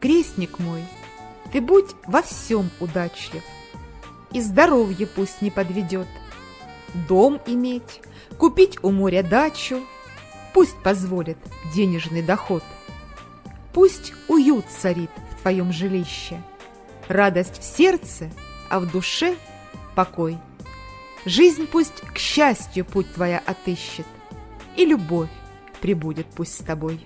Крестник мой, ты будь во всем удачлив, И здоровье пусть не подведет. Дом иметь, купить у моря дачу, Пусть позволит денежный доход. Пусть уют царит в твоем жилище, Радость в сердце, а в душе покой. Жизнь пусть к счастью путь твоя отыщет, И любовь прибудет пусть с тобой.